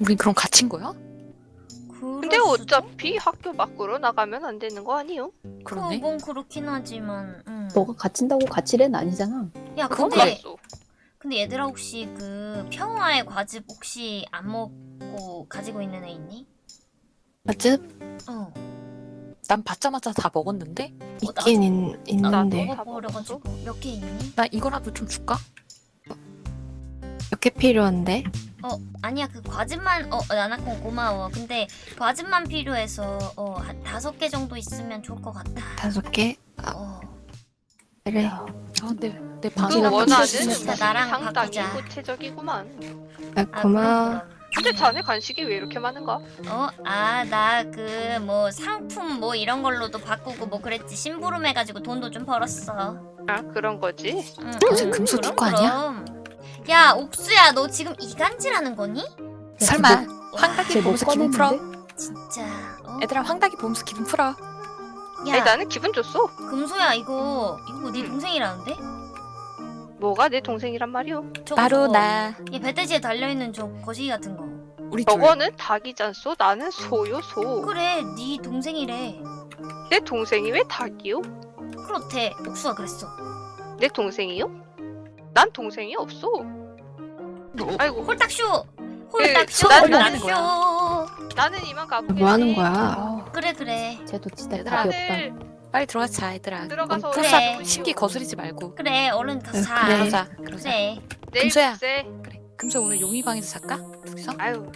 우린 그럼 갇힌 거야? 근데 어차피 학교 밖으로 나가면 안 되는 거 아니요? 그러네. 그건 그렇긴 하지만. 음. 너가 갇힌다고 갇힐 애는 아니잖아. 야 그건 근데 그랬어. 근데 얘들아 혹시 그 평화의 과즙 혹시 안 먹고 가지고 있는 애 있니? 맞지? 어. 난 받자마자 다 먹었는데? 있긴 있, 있는데 나도. 먹어버려가지고 몇 개 있니? 나 이거라도 좀 줄까? 몇개 필요한데? 어 아니야 그 과즙만 어 나나콘 고마워. 근데 과즙만 필요해서 어한 다섯 개 정도 있으면 좋을 것 같다. 다섯 개? 어. 그래 아 근데 내그 방이랑 원하는 나랑 상당히 바꾸자. 구체적이구만. 아, 아, 고마워 그럼, 근데 자네 간식이 왜 이렇게 많은가? 어? 아 나 그 뭐 상품 뭐 이런 걸로도 바꾸고 뭐 그랬지 심부름 해가지고 돈도 좀 벌었어. 아 그런 거지. 응, 어제 응, 그럼, 두고 아니야? 그럼. 야 옥수야 너 지금 이간질하는 거니? 설마 와, 황닭이 보면서 기분 풀어? 진짜 어? 얘들아 황닭이 보면서 기분 풀어. 야 아니 나는 기분 좋소. 금소야 이거 이거 네 응. 동생이라는데? 뭐가 내 동생이란 말이오? 바로 저거. 나. 얘 배돼지에 달려있는 저 거시기 같은 거 우리 둘. 저거는 닭이잖소. 나는 소요 소. 그래 네 동생이래 내 동생이 왜 닭이요? 그렇대 옥수가 그랬어 내 동생이요? 난 동생이 없어. 아이고 홀딱쇼 홀딱쇼 난- 홀딱쇼 나는 이만 가보겠지. 뭐 하는 거야? 아, 그래 그래 쟤도 진짜 답이 없다. 빨리 들어가자 얘들아. 들어가서 너무 그래. 심기 거스리지 말고. 그래 얼른 가서 응, 자 그래. 그러자. 그러자. 그래 내일 금소야. 글쎄. 그래. 금소 오늘 용이 방에서 잘까? 둘이서? 아유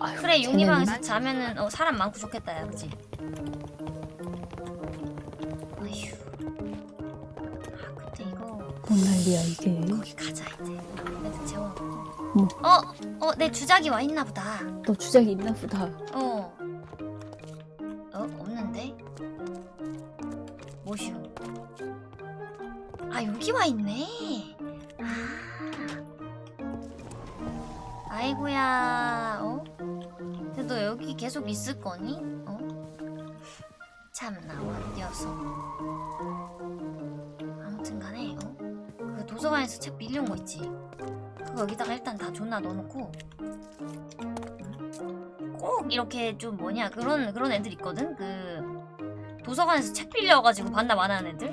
아유, 그래 쟤는 용이방에서 자면은 어, 사람 많고 좋겠다 야 그치? 뭔 난리야 이게. 거기 가자 이제 애들 재워놓고 뭐? 어? 어 내 주작이 와 있나 보다 너 주작이 있나 보다. 어. 어, 없는데? 뭐슈? 아, 여기 와 있네. 아. 아이고야, 어? 근데 너 여기 계속 있을 거니? 어? 참나, 어? 그 도서관에서 책 빌려온 거 있지? 그거 여기다가 일단 다 존나 넣어놓고, 꼭 이렇게 좀 뭐냐 그런 그런 애들 있거든? 그 도서관에서 책 빌려가지고 반납 안 하는 애들?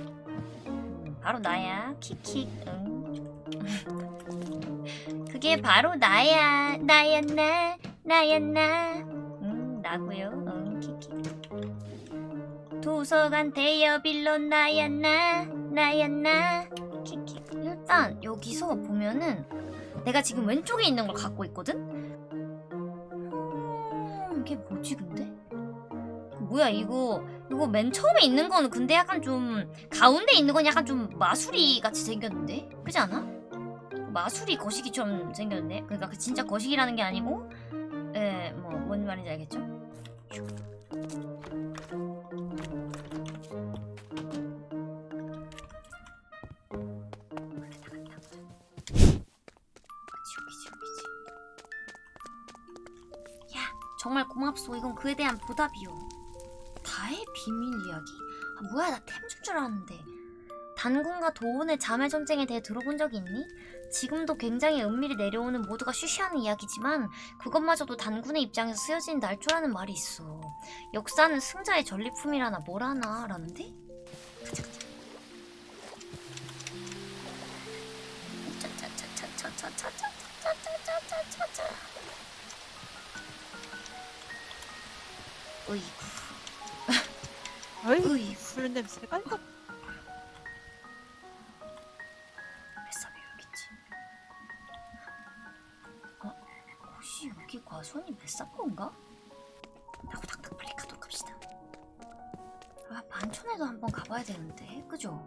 음, 바로 나야. 킥킥. 응. 그게 바로 나야. 나야 나. 나야 나음 나고요. 응 킥킥. 도서관 대여 빌러 나야 나. 나야 나. 킥킥 일단 여기서 보면은 내가 지금 왼쪽에 있는 걸 갖고 있거든 음, 이게 뭐지 근데? 뭐야 이거 이거 맨 처음에 있는 거는 근데 약간 좀 가운데 있는 건 약간 좀 마수리 같이 생겼는데 그지 않아? 마수리 거시기처럼 생겼는데 그러니까 그 진짜 거시기라는 게 아니고 예 뭐 뭔 말인지 알겠죠? 고맙소 이건 그에 대한 보답이요 다의 비밀 이야기? 아 뭐야 나 템 줄 줄 알았는데 단군과 도원의 자매 전쟁에 대해 들어본 적이 있니? 지금도 굉장히 은밀히 내려오는 모두가 쉬쉬하는 이야기지만 그것마저도 단군의 입장에서 쓰여진 날조라는 말이 있어 역사는 승자의 전리품이라나 뭐라나 라는데? 가자 가자 짜짜짜짜짜짜짜 어이구 어이, 어이구 술 냄새가 이거 뱃삽이 여기지 어? 혹시 여기 과수원이 뱃삽건가? 라고 닥닥 빨리 가도록 합시다 아 반촌에도 한번 가봐야 되는데 그죠?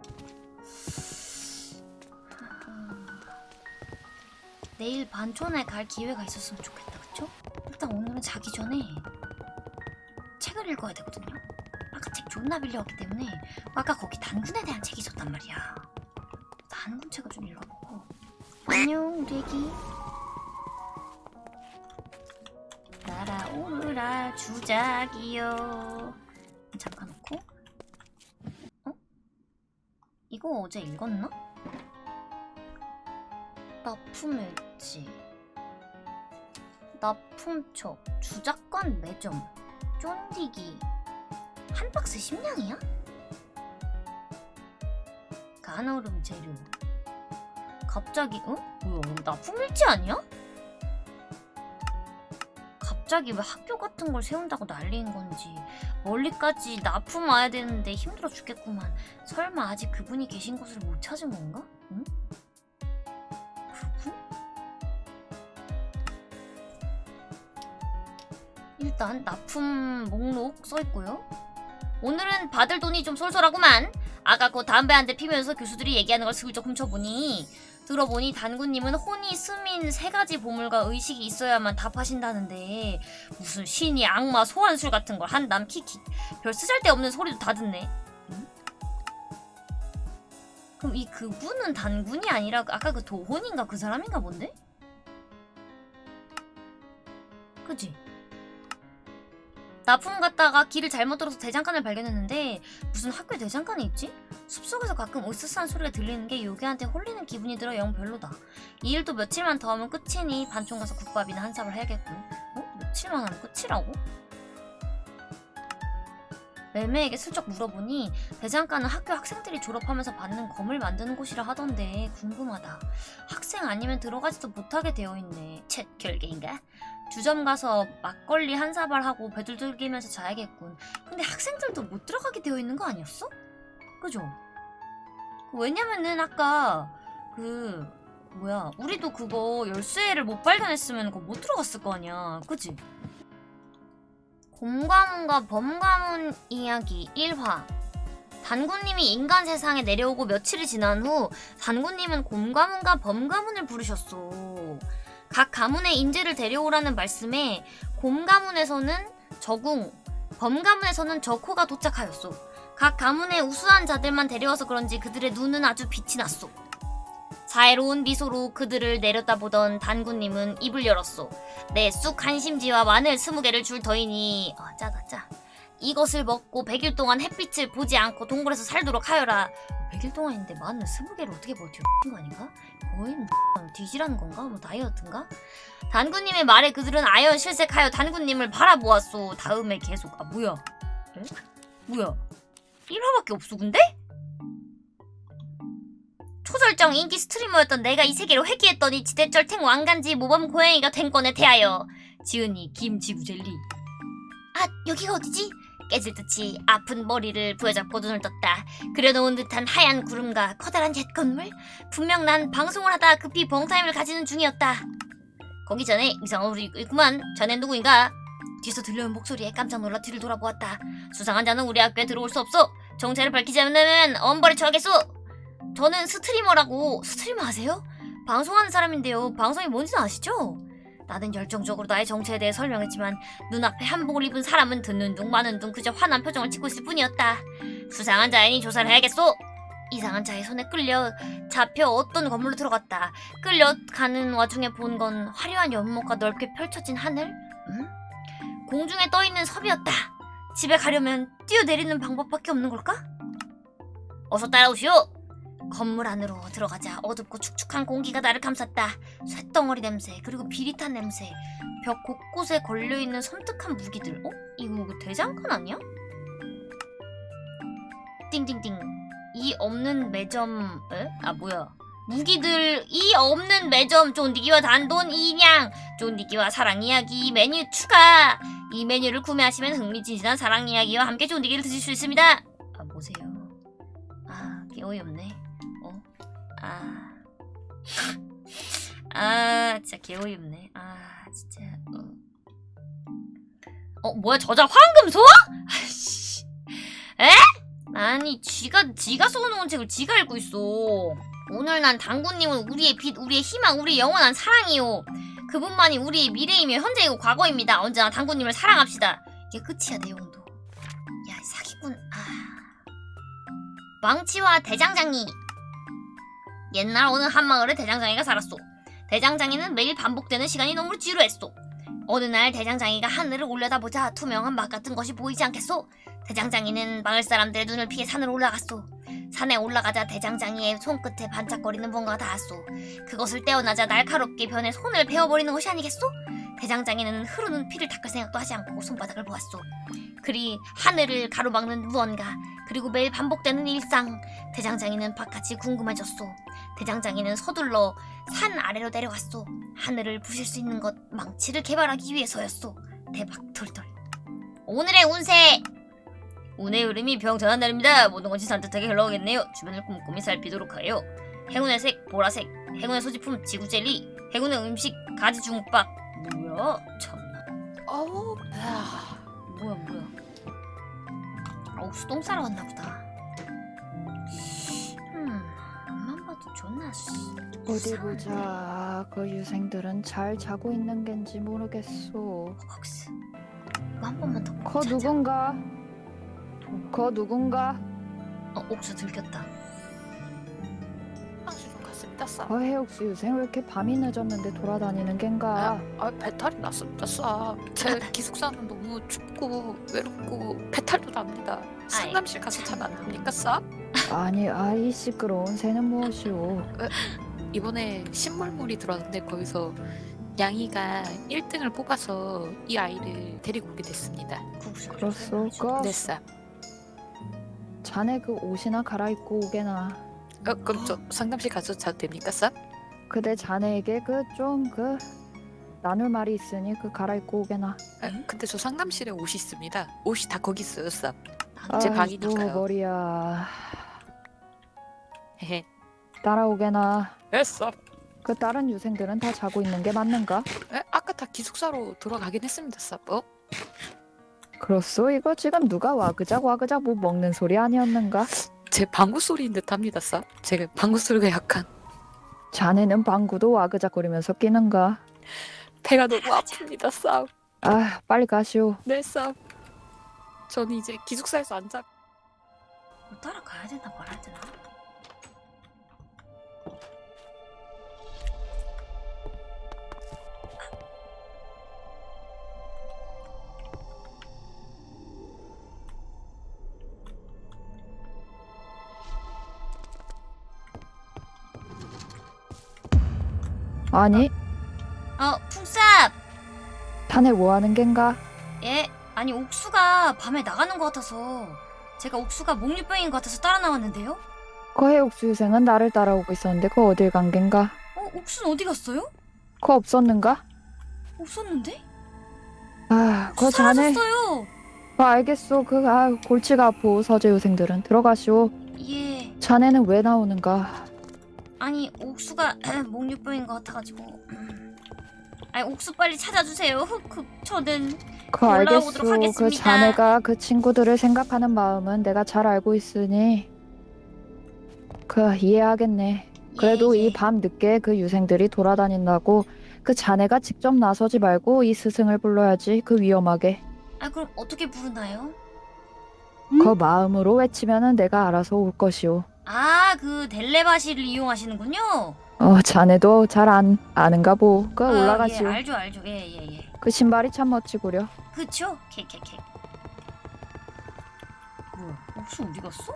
내일 반촌에 갈 기회가 있었으면 좋겠다 그쵸? 일단 오늘은 자기 전에 책을 읽어야 되거든요. 아까 책 존나 빌려왔기 때문에 아까 거기 단군에 대한 책이 있었단 말이야. 단군 책을 좀 읽어보고. 안녕 애기. 날아오르라 주작이여. 잠깐 놓고. 어? 이거 어제 읽었나? 납품했지. 납품촉, 주작권 매점, 쫀디기 한 박스 10냥이야? 간얼음 재료 갑자기 응? 뭐야 이거 납품일지 아니야? 갑자기 왜 학교 같은 걸 세운다고 난리인 건지 멀리까지 납품 와야 되는데 힘들어 죽겠구만 설마 아직 그분이 계신 곳을 못 찾은 건가? 응? 일단 납품 목록 써있고요 오늘은 받을 돈이 좀 쏠쏠하구만 아까 그 담배 한 대 피면서 교수들이 얘기하는 걸 슬쩍 훔쳐보니 들어보니 단구님은 혼이 스민 세 가지 보물과 의식이 있어야만 답하신다는데 무슨 신이 악마 소환술 같은 걸 한담 키키 별 쓰잘데없는 소리도 다 듣네 응? 그럼 이 그분은 단군이 아니라 아까 그 도혼인가 그 사람인가 본데? 그지? 납품 갔다가 길을 잘못 들어서 대장간을 발견했는데 무슨 학교에 대장간이 있지? 숲속에서 가끔 으스스한 소리가 들리는 게 요괴한테 홀리는 기분이 들어 영 별로다. 이 일도 며칠만 더 하면 끝이니 반총 가서 국밥이나 한삽을 해야겠군. 어? 며칠만 하면 끝이라고? 매매에게 슬쩍 물어보니 대장간은 학교 학생들이 졸업하면서 받는 검을 만드는 곳이라 하던데 궁금하다. 학생 아니면 들어가지도 못하게 되어 있네. 쳇 결계인가? 주점 가서 막걸리 한 사발 하고 배둘둘기면서 자야겠군. 근데 학생들도 못 들어가게 되어 있는 거 아니었어? 그죠? 왜냐면은 아까 그 뭐야 우리도 그거 열쇠를 못 발견했으면 그거 못 들어갔을 거 아니야. 그지? 곰가문과 범가문 이야기 1화 단군님이 인간 세상에 내려오고 며칠이 지난 후 단군님은 곰가문과 범가문을 부르셨어. 각 가문의 인재를 데려오라는 말씀에 곰 가문에서는 저궁, 범 가문에서는 저코가 도착하였소. 각 가문의 우수한 자들만 데려와서 그런지 그들의 눈은 아주 빛이 났소. 자애로운 미소로 그들을 내려다보던 단군님은 입을 열었소. 내쑥 한심지와 마늘 스무 개를 줄 터이니 아 짜다 짜. 이것을 먹고 100일 동안 햇빛을 보지 않고 동굴에서 살도록 하여라. 100일 동안인데 마늘 스무 개를 어떻게 버텨? 거 아닌가? 거의 뭐 뒤지라는 건가? 뭐 다이어트인가? 단군님의 말에 그들은 아연 실색하여 단군님을 바라보았소. 다음에 계속 아 뭐야? 에? 뭐야? 1화밖에 없어 근데? 초절정 인기 스트리머였던 내가 이 세계로 회귀했더니 지대철 탱 왕간지 모범 고양이가 된 건에 대하여 지은이 김지구 젤리 아 여기가 어디지? 깨질 듯이 아픈 머리를 부여잡고 눈을 떴다. 그려놓은 듯한 하얀 구름과 커다란 옛 건물? 분명 난 방송을 하다 급히 벙타임을 가지는 중이었다. 거기 전에 이상한 우리 있구만. 자넨 누구인가? 뒤에서 들려온 목소리에 깜짝 놀라 뒤를 돌아보았다. 수상한 자는 우리 학교에 들어올 수 없어. 정체를 밝히지 않으면 엄벌에 처하겠소. 저는 스트리머라고. 스트리머 아세요? 방송하는 사람인데요. 방송이 뭔지는 아시죠? 나는 열정적으로 나의 정체에 대해 설명했지만 눈앞에 한복을 입은 사람은 듣는 둥 마는 둥 그저 화난 표정을 짓고 있을 뿐이었다. 수상한 자이니 조사를 해야겠소. 이상한 자의 손에 끌려 잡혀 어떤 건물로 들어갔다. 끌려가는 와중에 본 건 화려한 연못과 넓게 펼쳐진 하늘? 응? 공중에 떠있는 섬이었다. 집에 가려면 뛰어내리는 방법밖에 없는 걸까? 어서 따라오시오 건물 안으로 들어가자. 어둡고 축축한 공기가 나를 감쌌다. 쇳덩어리 냄새 그리고 비릿한 냄새. 벽 곳곳에 걸려있는 섬뜩한 무기들. 어? 이거 그 대장간 아니야? 띵띵띵. 이 없는 매점 에? 아 뭐야. 무기들 이 없는 매점. 쫀디기와 단돈 이냥 쫀디기와 사랑 이야기 메뉴 추가. 이 메뉴를 구매하시면 흥미진진한 사랑 이야기와 함께 쫀디기를 드실 수 있습니다. 아 뭐세요. 아 어이없네 아. 아, 진짜 개어이없네. 아, 진짜. 어. 어, 뭐야, 저자 황금소? 아이씨. 에? 아니, 지가, 지가 써놓은 책을 지가 읽고 있어. 오늘 난 당구님은 우리의 빛, 우리의 희망, 우리의 영원한 사랑이요. 그분만이 우리의 미래이며 현재이고 과거입니다. 언제나 당구님을 사랑합시다. 이게 끝이야, 내용도. 야, 사기꾼. 아. 왕치와 대장장이. 옛날 어느 한마을에 대장장이가 살았소. 대장장이는 매일 반복되는 시간이 너무 지루했소. 어느 날 대장장이가 하늘을 올려다보자 투명한 막 같은 것이 보이지 않겠소. 대장장이는 마을 사람들의 눈을 피해 산으로 올라갔소. 산에 올라가자 대장장이의 손끝에 반짝거리는 뭔가가 닿았소. 그것을 떼어나자 날카롭게 변해 손을 베어버리는 것이 아니겠소? 대장장이는 흐르는 피를 닦을 생각도 하지 않고 손바닥을 보았소. 그리 하늘을 가로막는 무언가 그리고 매일 반복되는 일상 대장장이는 바깥이 궁금해졌소. 대장장이는 서둘러 산 아래로 내려갔소. 하늘을 부실 수 있는 것 망치를 개발하기 위해서였소. 대박 털털. 오늘의 운세! 운의 흐름이 병전한 날입니다. 모든 것이 산뜻하게 흘러가겠네요. 주변을 꼼꼼히 살피도록 하여. 행운의 색 보라색, 행운의 소지품 지구 젤리, 행운의 음식 가지 중국밥. 뭐야? 참나. 어우 아, 뭐야 뭐야. 아, 옥수 똥 싸러 왔나 보다. 존나 씨. 어디. 보자. 그 유생들은 잘 자고 있는 겐지 모르겠소. 옥수. 이거 한 번만 더 보고 거 자자. 누군가? 거 누군가? 어, 옥수 들켰다. 쌈거 해옥수 유생 왜 이렇게 밤이 늦었는데 돌아다니는 겐가? 아 배탈이 났습니다 쌈제 기숙사는 너무 춥고 외롭고 배탈도 납니다 상담실 가서 자면 안 됩니까 쌈? 아니 아이 시끄러운 새는 무엇이오? 이번에 신물물이 들어왔는데 거기서 양이가 1등을 뽑아서 이 아이를 데리고 오게 됐습니다 국수. 그렇소. 거네 쌈. 자네 그 옷이나 갈아입고 오게나. 어, 그럼 저 상담실 가서 자도 됩니까 쌈? 그대 자네에게 그좀그 나눌 말이 있으니 그 갈아입고 오게나. 아, 근데 저 상담실에 옷이 있습니다 옷이 다 거기 있어요 쌈 나도 제 아이고, 방이니까요. 머리야. 헤헤 따라오게나. 됐어 그 다른 유생들은 다 자고 있는 게 맞는가? 에, 아까 다 기숙사로 돌아가긴 했습니다 쌈 어? 그렇소 이거 지금 누가 와그작 와그작 뭐 먹는 소리 아니었는가? 제 방구 소리인 듯 합니다 쌈 제가 방구 소리가 약간 자네는 방구도 와그작거리면서 끼는가? 배가 너무 아픕니다 쌈아 빨리 가시오 네, 쌈. 저는 이제 기숙사에서 안 자. 뭐 따라가야 되나 말아야 되나? 아니 어, 풍쌉! 자네 뭐하는 겐가? 예? 아니 옥수가 밤에 나가는 것 같아서 제가 옥수가 목류병인 것 같아서 따라 나왔는데요? 그 해옥수 유생은 나를 따라오고 있었는데 그 어딜 간 겐가? 어? 옥수는 어디 갔어요? 그 없었는가? 없었는데? 아 그 자네 사라졌어요! 그 알겠소 그 아, 골치가 아프 서재 유생들은 들어가시오 예 자네는 왜 나오는가? 아니 옥수가 목류병인 것 같아가지고 음. 아니 옥수 빨리 찾아주세요 흑흑 저는 그 알겠소 그 하겠습니다. 자네가 그 친구들을 생각하는 마음은 내가 잘 알고 있으니 그 이해하겠네 그래도 예, 예. 이밤 늦게 그 유생들이 돌아다닌다고 그 자네가 직접 나서지 말고 이 스승을 불러야지 그 위험하게 아 그럼 어떻게 부르나요? 그 마음으로 외치면은 내가 알아서 올 것이오 아 그 델레바시를 이용하시는군요 어 자네도 잘 안 아는가 보그 아, 올라가시오 예, 알죠 알죠 예 예 예 그 신발이 참 멋지구려 그쵸? 케케케 뭐야 옥수 어디 갔어?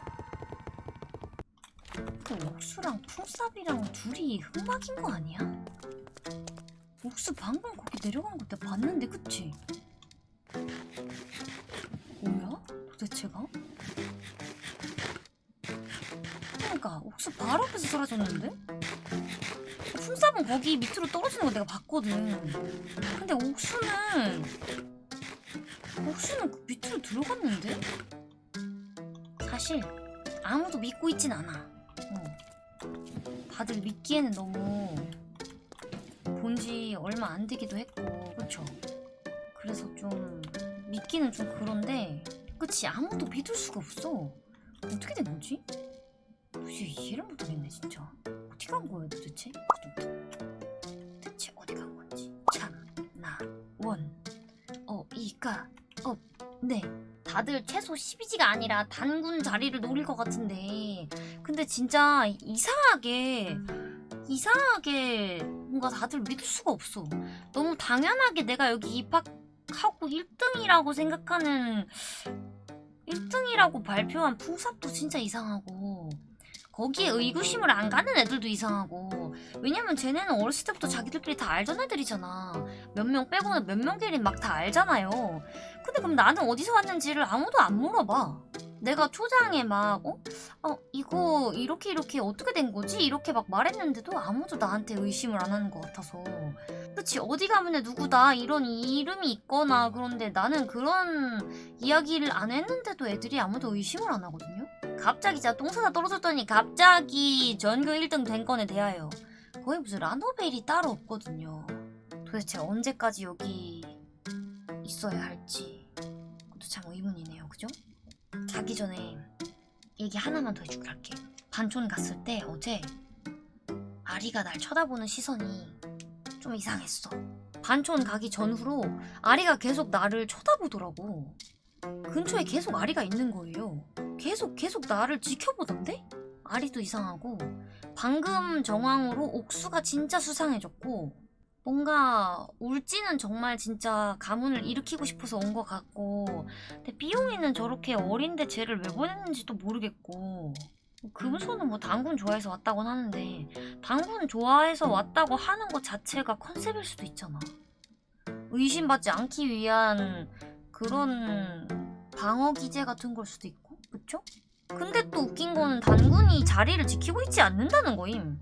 그 옥수랑 풍삽이랑 둘이 흑막인 거 아니야? 옥수 방금 거기 내려간 거 내가 봤는데 그치? 옥수 바로 앞에서 사라졌는데? 풍삽은 거기 밑으로 떨어지는 거 내가 봤거든 근데 옥수는 옥수는 그 밑으로 들어갔는데? 사실 아무도 믿고 있진 않아. 어. 다들 믿기에는 너무 본지 얼마 안 되기도 했고, 그쵸? 그래서 좀 믿기는 좀 그런데, 그치? 아무도 믿을 수가 없어. 어떻게 된 거지? 도대체 이해를 못하겠네, 진짜. 어디 간 거예요, 도대체? 대체 어디 간 건지. 참, 나, 원, 어, 이가, 어, 네. 다들 최소 12지가 아니라 단군 자리를 노릴 것 같은데. 근데 진짜 이상하게, 이상하게 뭔가 다들 믿을 수가 없어. 너무 당연하게 내가 여기 입학하고 1등이라고 생각하는 1등이라고 발표한 풍삽도 진짜 이상하고 거기에 의구심을 안 가는 애들도 이상하고. 왜냐면 쟤네는 어렸을 때부터 자기들끼리 다 알던 애들이잖아. 몇 명 빼고는 몇 명끼리 막 다 알잖아요. 근데 그럼 나는 어디서 왔는지를 아무도 안 물어봐. 내가 초장에 막 어? 어 이거 이렇게 이렇게 어떻게 된 거지? 이렇게 막 말했는데도 아무도 나한테 의심을 안 하는 것 같아서. 그치? 어디 가면 누구다 이런 이름이 있거나 그런데 나는 그런 이야기를 안 했는데도 애들이 아무도 의심을 안 하거든요. 갑자기 진짜 똥사다 떨어졌더니 갑자기 전교 1등 된 건에 대하여 거의 무슨 라노벨이 따로 없거든요. 도대체 언제까지 여기 있어야 할지. 그것도 참 의문이네요. 그죠? 자기 전에 얘기 하나만 더 해줄게 할게. 반촌 갔을 때 어제 아리가 날 쳐다보는 시선이 좀 이상했어. 반촌 가기 전후로 아리가 계속 나를 쳐다보더라고. 근처에 계속 아리가 있는 거예요. 계속 계속 나를 지켜보던데? 아리도 이상하고. 방금 정황으로 옥수가 진짜 수상해졌고 뭔가 울지는 정말 진짜 가문을 일으키고 싶어서 온 것 같고 근데 삐용이는 저렇게 어린데 쟤를 왜 보냈는지도 모르겠고 금소는 뭐 당군 좋아해서 왔다곤 하는데 당군 좋아해서 왔다고 하는 것 자체가 컨셉일 수도 있잖아 의심받지 않기 위한 그런 방어 기제 같은 걸 수도 있고 그쵸? 근데 또 웃긴 거는 단군이 자리를 지키고 있지 않는다는 거임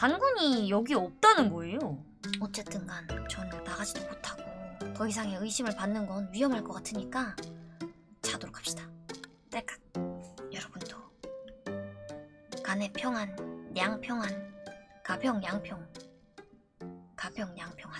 단군이 여기 없다는 거예요. 어쨌든 간 저는 나가지도 못하고 더 이상의 의심을 받는 건 위험할 것 같으니까 자도록 합시다. 딸깍. 여러분도 간의 평안, 양 평안, 가평 양평, 가평 양평